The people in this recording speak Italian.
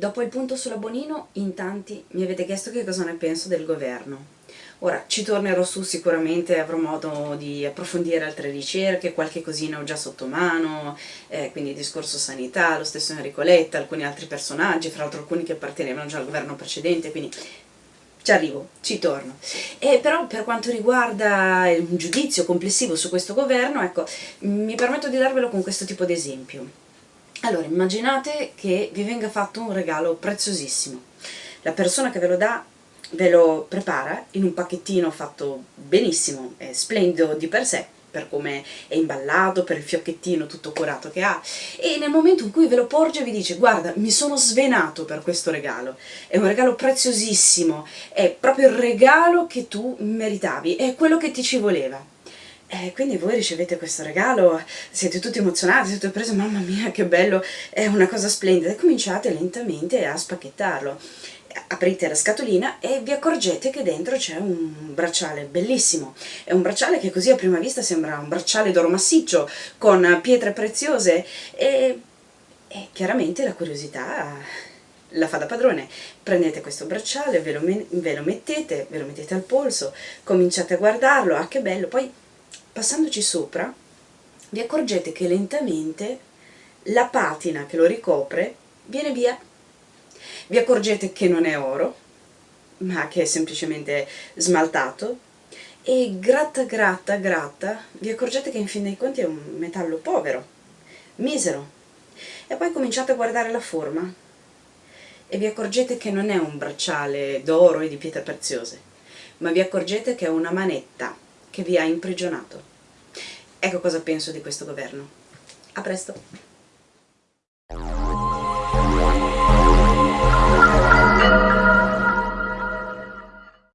Dopo il punto sulla Bonino, in tanti mi avete chiesto che cosa ne penso del governo. Ora, ci tornerò su sicuramente, avrò modo di approfondire altre ricerche, qualche cosina ho già sotto mano, eh, quindi discorso sanità, lo stesso Enrico Letta, alcuni altri personaggi, fra l'altro alcuni che appartenevano già al governo precedente, quindi ci arrivo, ci torno. E però per quanto riguarda un giudizio complessivo su questo governo, ecco, mi permetto di darvelo con questo tipo di esempio. Allora, immaginate che vi venga fatto un regalo preziosissimo. La persona che ve lo dà ve lo prepara in un pacchettino fatto benissimo, è splendido di per sé, per come è imballato, per il fiocchettino tutto curato che ha e nel momento in cui ve lo porge vi dice guarda mi sono svenato per questo regalo, è un regalo preziosissimo, è proprio il regalo che tu meritavi, è quello che ti ci voleva. Eh, quindi voi ricevete questo regalo, siete tutti emozionati, siete presi, mamma mia che bello, è una cosa splendida, e cominciate lentamente a spacchettarlo. Aprite la scatolina e vi accorgete che dentro c'è un bracciale bellissimo. È un bracciale che così a prima vista sembra un bracciale d'oro massiccio, con pietre preziose e, e chiaramente la curiosità la fa da padrone. Prendete questo bracciale, ve lo, ve lo mettete, ve lo mettete al polso, cominciate a guardarlo, ah che bello, poi passandoci sopra vi accorgete che lentamente la patina che lo ricopre viene via. Vi accorgete che non è oro, ma che è semplicemente smaltato e gratta gratta gratta vi accorgete che in fin dei conti è un metallo povero, misero. E poi cominciate a guardare la forma e vi accorgete che non è un bracciale d'oro e di pietre preziose, ma vi accorgete che è una manetta che vi ha imprigionato. Ecco cosa penso di questo governo. A presto!